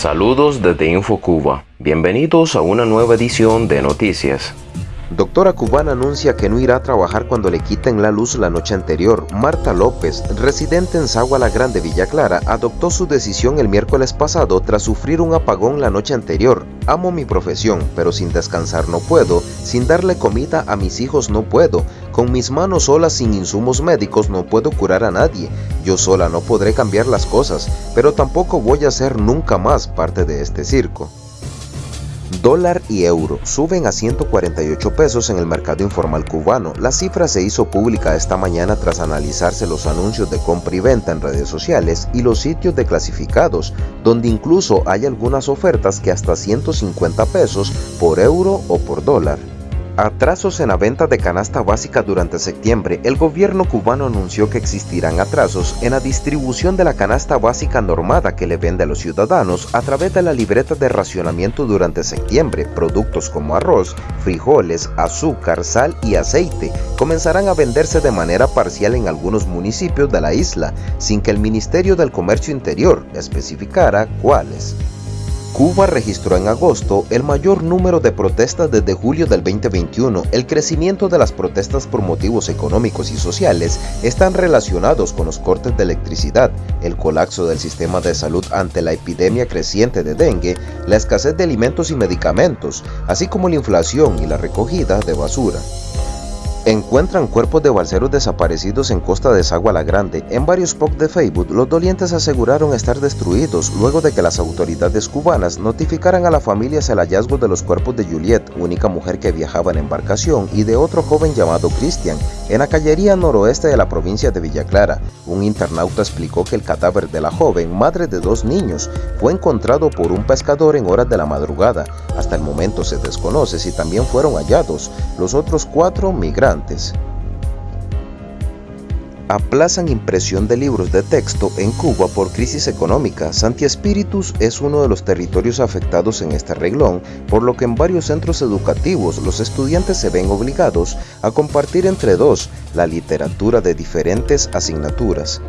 Saludos desde InfoCuba. Bienvenidos a una nueva edición de Noticias. Doctora cubana anuncia que no irá a trabajar cuando le quiten la luz la noche anterior. Marta López, residente en Sagua la Grande, Villa Clara, adoptó su decisión el miércoles pasado tras sufrir un apagón la noche anterior. Amo mi profesión, pero sin descansar no puedo, sin darle comida a mis hijos no puedo, con mis manos solas sin insumos médicos no puedo curar a nadie, yo sola no podré cambiar las cosas, pero tampoco voy a ser nunca más parte de este circo. Dólar y euro suben a 148 pesos en el mercado informal cubano. La cifra se hizo pública esta mañana tras analizarse los anuncios de compra y venta en redes sociales y los sitios de clasificados, donde incluso hay algunas ofertas que hasta 150 pesos por euro o por dólar. Atrasos en la venta de canasta básica durante septiembre. El gobierno cubano anunció que existirán atrasos en la distribución de la canasta básica normada que le vende a los ciudadanos a través de la libreta de racionamiento durante septiembre. Productos como arroz, frijoles, azúcar, sal y aceite comenzarán a venderse de manera parcial en algunos municipios de la isla, sin que el Ministerio del Comercio Interior especificara cuáles. Cuba registró en agosto el mayor número de protestas desde julio del 2021. El crecimiento de las protestas por motivos económicos y sociales están relacionados con los cortes de electricidad, el colapso del sistema de salud ante la epidemia creciente de dengue, la escasez de alimentos y medicamentos, así como la inflación y la recogida de basura. Encuentran cuerpos de balseros desaparecidos en Costa de Sagua la Grande. En varios posts de Facebook, los dolientes aseguraron estar destruidos luego de que las autoridades cubanas notificaran a las familias el hallazgo de los cuerpos de Juliet, única mujer que viajaba en embarcación, y de otro joven llamado Christian, en la callería noroeste de la provincia de Villa Clara. Un internauta explicó que el cadáver de la joven, madre de dos niños, fue encontrado por un pescador en horas de la madrugada. Hasta el momento se desconoce si también fueron hallados los otros cuatro migrantes Aplazan impresión de libros de texto en Cuba por crisis económica. Santi Espíritus es uno de los territorios afectados en este reglón, por lo que en varios centros educativos los estudiantes se ven obligados a compartir entre dos la literatura de diferentes asignaturas.